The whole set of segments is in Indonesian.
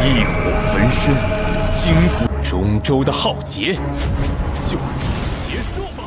异火焚身，惊古中州的浩劫，就此结束吧。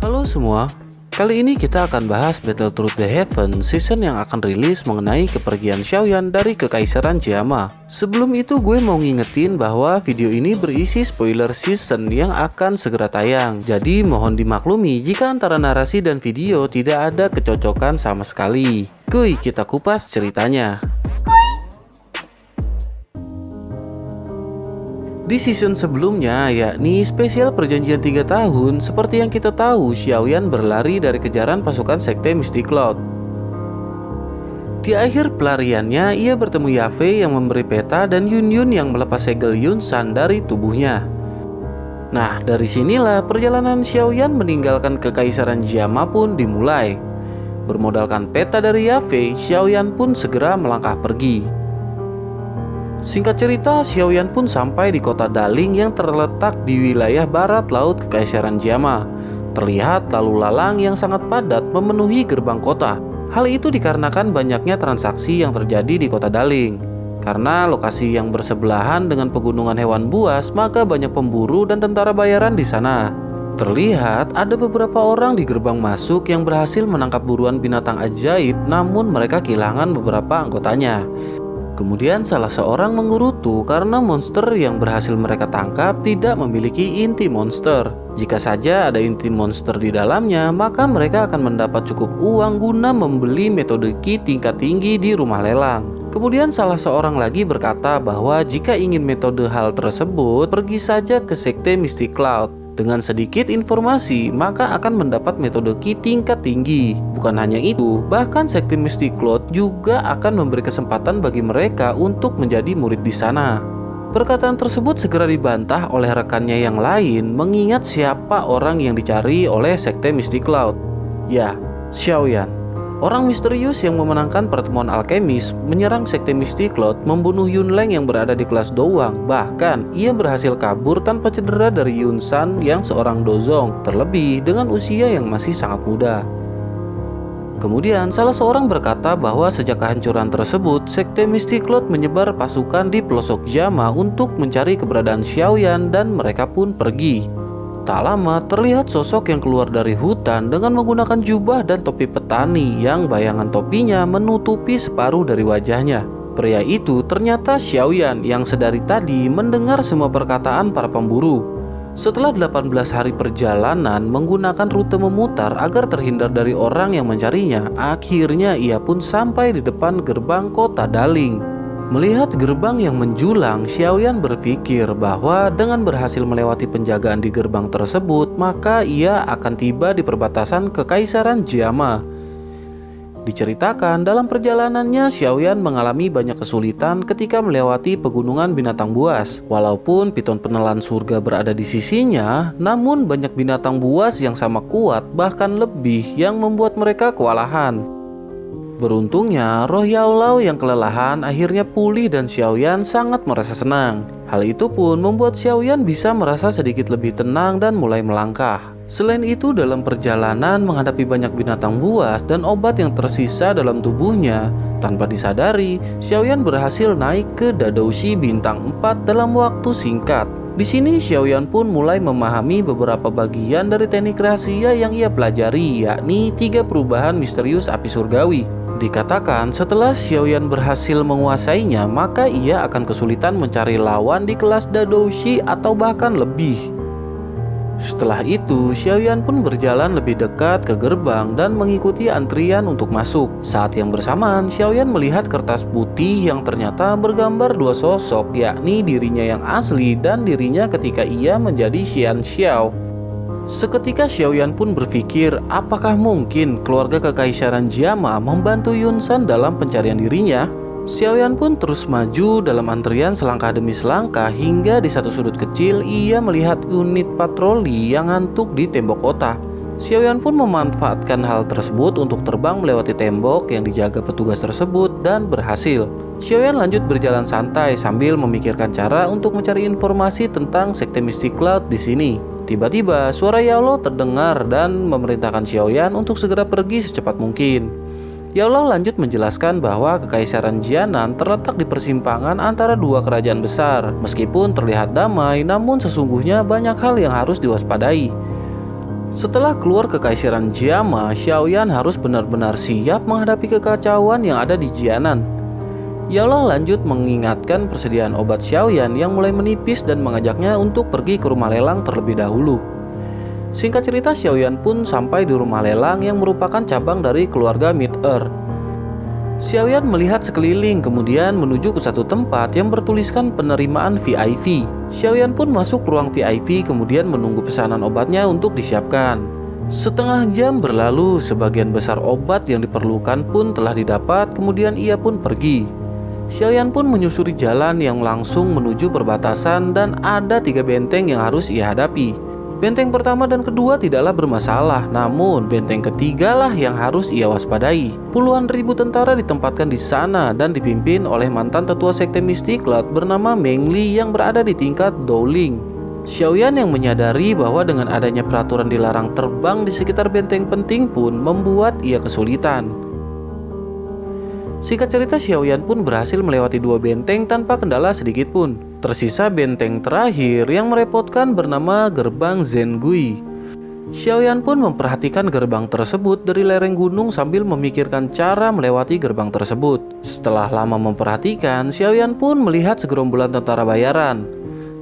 Halo semua, kali ini kita akan bahas Battle Truth the Heaven season yang akan rilis mengenai kepergian Xiaoyan dari Kekaisaran Jiama. Sebelum itu gue mau ngingetin bahwa video ini berisi spoiler season yang akan segera tayang. Jadi mohon dimaklumi jika antara narasi dan video tidak ada kecocokan sama sekali. Kuy, kita kupas ceritanya. Di season sebelumnya, yakni spesial perjanjian 3 tahun, seperti yang kita tahu, Xiaoyan berlari dari kejaran pasukan sekte Mystic Cloud. Di akhir pelariannya, ia bertemu Yafei yang memberi peta dan Yun Yun yang melepas segel Yun San dari tubuhnya. Nah, dari sinilah perjalanan Xiaoyan meninggalkan kekaisaran Jiama pun dimulai. Bermodalkan peta dari Yafei, Xiaoyan pun segera melangkah pergi. Singkat cerita, Xiaoyan pun sampai di kota Daling yang terletak di wilayah barat laut Kekaisaran Jiama. Terlihat lalu lalang yang sangat padat memenuhi gerbang kota. Hal itu dikarenakan banyaknya transaksi yang terjadi di kota Daling. Karena lokasi yang bersebelahan dengan pegunungan hewan buas, maka banyak pemburu dan tentara bayaran di sana. Terlihat ada beberapa orang di gerbang masuk yang berhasil menangkap buruan binatang ajaib, namun mereka kehilangan beberapa anggotanya. Kemudian salah seorang mengurutu karena monster yang berhasil mereka tangkap tidak memiliki inti monster. Jika saja ada inti monster di dalamnya, maka mereka akan mendapat cukup uang guna membeli metode ki tingkat tinggi di rumah lelang. Kemudian salah seorang lagi berkata bahwa jika ingin metode hal tersebut, pergi saja ke sekte Mystic Cloud. Dengan sedikit informasi, maka akan mendapat metode ki tingkat tinggi. Bukan hanya itu, bahkan sekte Mystic Cloud juga akan memberi kesempatan bagi mereka untuk menjadi murid di sana. Perkataan tersebut segera dibantah oleh rekannya yang lain mengingat siapa orang yang dicari oleh sekte Mystic Cloud. Ya, Xiaoyan. Orang misterius yang memenangkan pertemuan alkemis menyerang sekte Mystic Cloud membunuh Yun Leng yang berada di kelas Dowang. Bahkan, ia berhasil kabur tanpa cedera dari Yun San yang seorang dozong, terlebih dengan usia yang masih sangat muda. Kemudian, salah seorang berkata bahwa sejak kehancuran tersebut, Sekte Mystic Cloud menyebar pasukan di pelosok Jama untuk mencari keberadaan Xiaoyan dan mereka pun pergi. Tak lama terlihat sosok yang keluar dari hutan dengan menggunakan jubah dan topi petani yang bayangan topinya menutupi separuh dari wajahnya. Pria itu ternyata Xiaoyan yang sedari tadi mendengar semua perkataan para pemburu. Setelah 18 hari perjalanan menggunakan rute memutar agar terhindar dari orang yang mencarinya, akhirnya ia pun sampai di depan gerbang kota Daling. Melihat gerbang yang menjulang, Xiaoyan berpikir bahwa dengan berhasil melewati penjagaan di gerbang tersebut, maka ia akan tiba di perbatasan Kekaisaran Jiama. Diceritakan dalam perjalanannya, Xiaoyan mengalami banyak kesulitan ketika melewati pegunungan binatang buas. Walaupun piton penelan surga berada di sisinya, namun banyak binatang buas yang sama kuat, bahkan lebih, yang membuat mereka kewalahan. Beruntungnya, roh Yao Lao yang kelelahan akhirnya pulih dan Xiaoyan sangat merasa senang. Hal itu pun membuat Xiaoyan bisa merasa sedikit lebih tenang dan mulai melangkah. Selain itu, dalam perjalanan menghadapi banyak binatang buas dan obat yang tersisa dalam tubuhnya, tanpa disadari, Xiaoyan berhasil naik ke Dadoushi bintang 4 dalam waktu singkat. Di sini Xiaoyan pun mulai memahami beberapa bagian dari teknik rahasia yang ia pelajari, yakni tiga perubahan misterius api surgawi. Dikatakan setelah Xiaoyan berhasil menguasainya, maka ia akan kesulitan mencari lawan di kelas Dadoushi atau bahkan lebih. Setelah itu, Xiaoyan pun berjalan lebih dekat ke gerbang dan mengikuti antrian untuk masuk. Saat yang bersamaan, Xiaoyan melihat kertas putih yang ternyata bergambar dua sosok, yakni dirinya yang asli dan dirinya ketika ia menjadi Xian Xiao. Seketika Xiaoyan pun berpikir apakah mungkin keluarga kekaisaran Jiama membantu Yun San dalam pencarian dirinya. Xiaoyan pun terus maju dalam antrian selangkah demi selangkah hingga di satu sudut kecil ia melihat unit patroli yang ngantuk di tembok kota. Xiaoyan pun memanfaatkan hal tersebut untuk terbang melewati tembok yang dijaga petugas tersebut dan berhasil. Xiaoyan lanjut berjalan santai sambil memikirkan cara untuk mencari informasi tentang sekte Mystic Cloud di sini. Tiba-tiba suara Yao terdengar dan memerintahkan Xiaoyan untuk segera pergi secepat mungkin. Yao lanjut menjelaskan bahwa kekaisaran Jianan terletak di persimpangan antara dua kerajaan besar. Meskipun terlihat damai, namun sesungguhnya banyak hal yang harus diwaspadai. Setelah keluar kekaisaran Jiama, Xiaoyan harus benar-benar siap menghadapi kekacauan yang ada di Jianan. Yao lanjut mengingatkan persediaan obat Xiaoyan yang mulai menipis dan mengajaknya untuk pergi ke rumah lelang terlebih dahulu. Singkat cerita Xiaoyan pun sampai di rumah lelang yang merupakan cabang dari keluarga Mid-Earth. Xiaoyan melihat sekeliling kemudian menuju ke satu tempat yang bertuliskan penerimaan VIP. Xiaoyan pun masuk ruang VIP kemudian menunggu pesanan obatnya untuk disiapkan. Setengah jam berlalu, sebagian besar obat yang diperlukan pun telah didapat, kemudian ia pun pergi. Xiaoyan pun menyusuri jalan yang langsung menuju perbatasan dan ada tiga benteng yang harus ia hadapi. Benteng pertama dan kedua tidaklah bermasalah, namun benteng ketiga lah yang harus ia waspadai. Puluhan ribu tentara ditempatkan di sana dan dipimpin oleh mantan tetua sekte mistik Cloud bernama Meng Li yang berada di tingkat Dowling. Xiaoyan yang menyadari bahwa dengan adanya peraturan dilarang terbang di sekitar benteng penting pun membuat ia kesulitan. Singkat cerita Xiaoyan pun berhasil melewati dua benteng tanpa kendala sedikit pun. Tersisa benteng terakhir yang merepotkan bernama Gerbang Zengui. Xiaoyan pun memperhatikan gerbang tersebut dari lereng gunung sambil memikirkan cara melewati gerbang tersebut. Setelah lama memperhatikan, Xiaoyan pun melihat segerombolan tentara bayaran.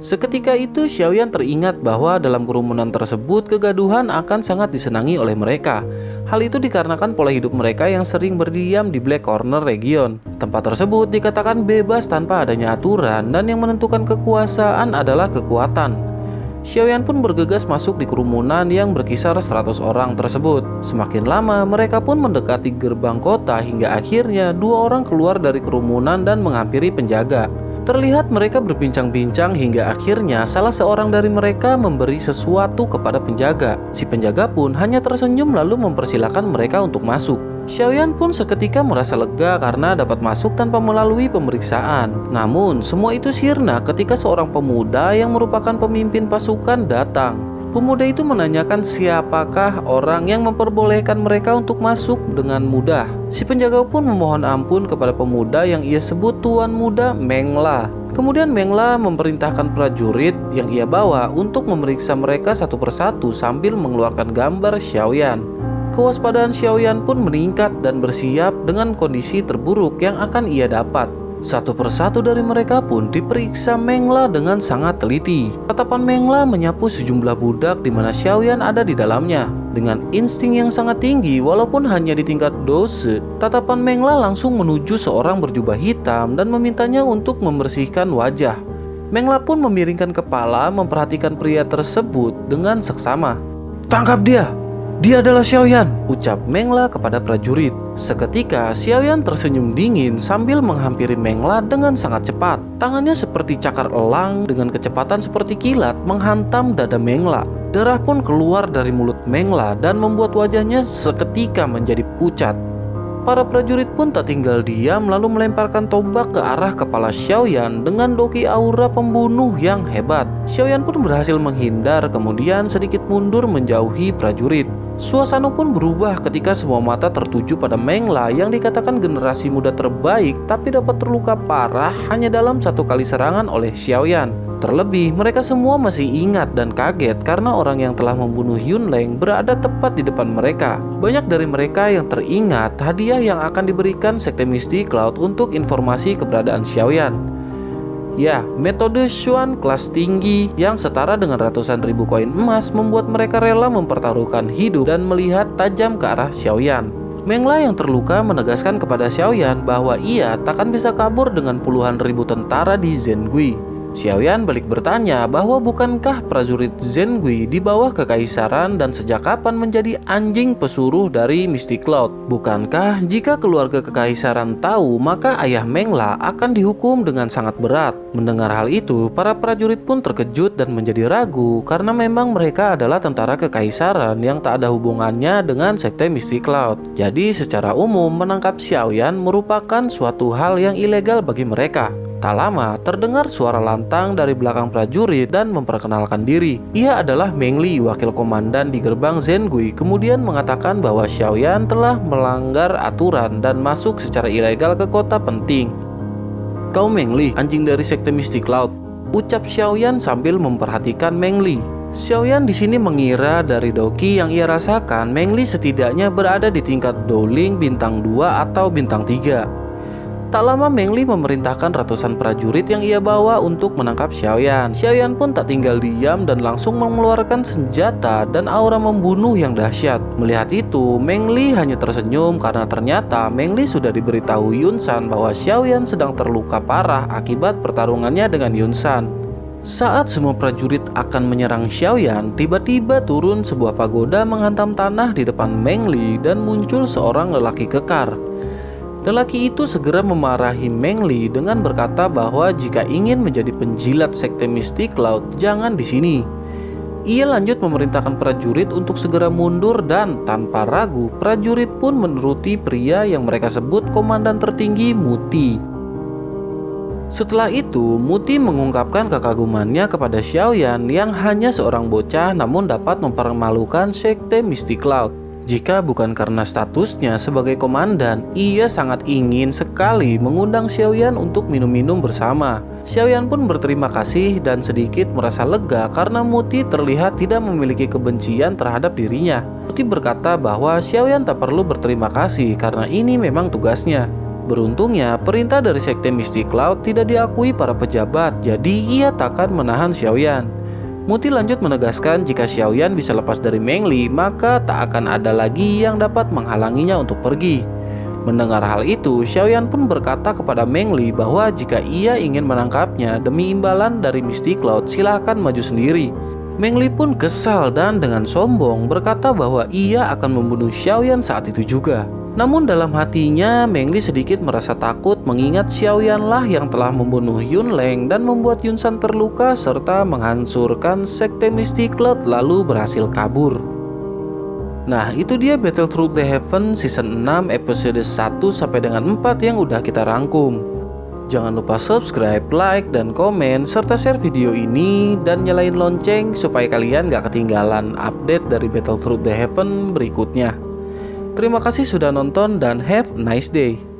Seketika itu Xiaoyan teringat bahwa dalam kerumunan tersebut kegaduhan akan sangat disenangi oleh mereka. Hal itu dikarenakan pola hidup mereka yang sering berdiam di Black Corner region. Tempat tersebut dikatakan bebas tanpa adanya aturan dan yang menentukan kekuasaan adalah kekuatan. Xiaoyan pun bergegas masuk di kerumunan yang berkisar 100 orang tersebut. Semakin lama, mereka pun mendekati gerbang kota hingga akhirnya dua orang keluar dari kerumunan dan menghampiri penjaga. Terlihat mereka berbincang-bincang hingga akhirnya salah seorang dari mereka memberi sesuatu kepada penjaga. Si penjaga pun hanya tersenyum lalu mempersilahkan mereka untuk masuk. Xiaoyan pun seketika merasa lega karena dapat masuk tanpa melalui pemeriksaan. Namun, semua itu sirna ketika seorang pemuda yang merupakan pemimpin pasukan datang. Pemuda itu menanyakan siapakah orang yang memperbolehkan mereka untuk masuk dengan mudah. Si penjaga pun memohon ampun kepada pemuda yang ia sebut tuan muda Mengla. Kemudian Mengla memerintahkan prajurit yang ia bawa untuk memeriksa mereka satu persatu sambil mengeluarkan gambar Xiaoyan. Kewaspadaan Xiaoyan pun meningkat dan bersiap dengan kondisi terburuk yang akan ia dapat. Satu persatu dari mereka pun diperiksa Mengla dengan sangat teliti. Tatapan Mengla menyapu sejumlah budak di mana Xiaoyan ada di dalamnya. Dengan insting yang sangat tinggi walaupun hanya di tingkat dose, tatapan Mengla langsung menuju seorang berjubah hitam dan memintanya untuk membersihkan wajah. Mengla pun memiringkan kepala memperhatikan pria tersebut dengan seksama. Tangkap dia! Dia adalah Xiaoyan, ucap Mengla kepada prajurit. Seketika, Xiaoyan tersenyum dingin sambil menghampiri Mengla dengan sangat cepat. Tangannya seperti cakar elang dengan kecepatan seperti kilat menghantam dada Mengla. Darah pun keluar dari mulut Mengla dan membuat wajahnya seketika menjadi pucat. Para prajurit pun tak tinggal diam lalu melemparkan tombak ke arah kepala Xiaoyan dengan doki aura pembunuh yang hebat. Xiaoyan pun berhasil menghindar kemudian sedikit mundur menjauhi prajurit. Suasana pun berubah ketika semua mata tertuju pada Mengla yang dikatakan generasi muda terbaik tapi dapat terluka parah hanya dalam satu kali serangan oleh Xiaoyan. Terlebih, mereka semua masih ingat dan kaget karena orang yang telah membunuh Yun Leng berada tepat di depan mereka. Banyak dari mereka yang teringat hadiah yang akan diberikan Sekte Misty Cloud untuk informasi keberadaan Xiaoyan. Ya, metode Xuan kelas tinggi yang setara dengan ratusan ribu koin emas membuat mereka rela mempertaruhkan hidup dan melihat tajam ke arah Xiaoyan. Mengla yang terluka menegaskan kepada Xiaoyan bahwa ia takkan bisa kabur dengan puluhan ribu tentara di Zengui. Xiaoyan balik bertanya bahwa bukankah prajurit Zengui di bawah kekaisaran dan sejak kapan menjadi anjing pesuruh dari Mystic Cloud? Bukankah jika keluarga kekaisaran tahu maka ayah Mengla akan dihukum dengan sangat berat? Mendengar hal itu, para prajurit pun terkejut dan menjadi ragu karena memang mereka adalah tentara kekaisaran yang tak ada hubungannya dengan sekte Mystic Cloud. Jadi secara umum menangkap Xiaoyan merupakan suatu hal yang ilegal bagi mereka. Tak lama, terdengar suara lantang dari belakang prajurit dan memperkenalkan diri. Ia adalah Meng Li, wakil komandan di gerbang Zengui, kemudian mengatakan bahwa Xiaoyan telah melanggar aturan dan masuk secara ilegal ke kota penting. Kau Meng Li, anjing dari sekte Mystic Cloud, ucap Xiaoyan sambil memperhatikan Meng Li. Xiaoyan di sini mengira dari doki yang ia rasakan, Meng Li setidaknya berada di tingkat Dowling bintang 2 atau bintang 3. Tak lama Meng Li memerintahkan ratusan prajurit yang ia bawa untuk menangkap Xiaoyan. Xiaoyan pun tak tinggal diam dan langsung mengeluarkan senjata dan aura membunuh yang dahsyat. Melihat itu, Meng Li hanya tersenyum karena ternyata Meng Li sudah diberitahu Yun San bahwa Xiaoyan sedang terluka parah akibat pertarungannya dengan Yun San. Saat semua prajurit akan menyerang Xiaoyan, tiba-tiba turun sebuah pagoda menghantam tanah di depan Meng Li dan muncul seorang lelaki kekar. Lelaki itu segera memarahi Meng Li dengan berkata bahwa jika ingin menjadi penjilat sekte Mystic Cloud, jangan di sini. Ia lanjut memerintahkan prajurit untuk segera mundur dan tanpa ragu, prajurit pun menuruti pria yang mereka sebut komandan tertinggi Muti. Setelah itu, Muti mengungkapkan kekagumannya kepada Xiaoyan yang hanya seorang bocah namun dapat mempermalukan sekte Mystic Cloud. Jika bukan karena statusnya sebagai komandan, ia sangat ingin sekali mengundang Xiaoyan untuk minum-minum bersama. Xiaoyan pun berterima kasih dan sedikit merasa lega karena Muti terlihat tidak memiliki kebencian terhadap dirinya. Muti berkata bahwa Xiaoyan tak perlu berterima kasih karena ini memang tugasnya. Beruntungnya, perintah dari Sekte Mystic Cloud tidak diakui para pejabat, jadi ia takkan menahan Xiaoyan. Muti lanjut menegaskan jika Xiaoyan bisa lepas dari Meng Li, maka tak akan ada lagi yang dapat menghalanginya untuk pergi. Mendengar hal itu, Xiaoyan pun berkata kepada Meng Li bahwa jika ia ingin menangkapnya demi imbalan dari Mystic Cloud, silahkan maju sendiri. Meng Li pun kesal dan dengan sombong berkata bahwa ia akan membunuh Xiaoyan saat itu juga. Namun dalam hatinya, Meng Li sedikit merasa takut mengingat Xiaoyan lah yang telah membunuh Yun Leng dan membuat Yun San terluka serta menghancurkan sekte Mystic Cloud lalu berhasil kabur. Nah itu dia Battle Through the Heaven season 6 episode 1 sampai dengan 4 yang udah kita rangkum. Jangan lupa subscribe, like, dan komen, serta share video ini dan nyalain lonceng supaya kalian gak ketinggalan update dari Battle Through the Heaven berikutnya. Terima kasih sudah nonton dan have a nice day.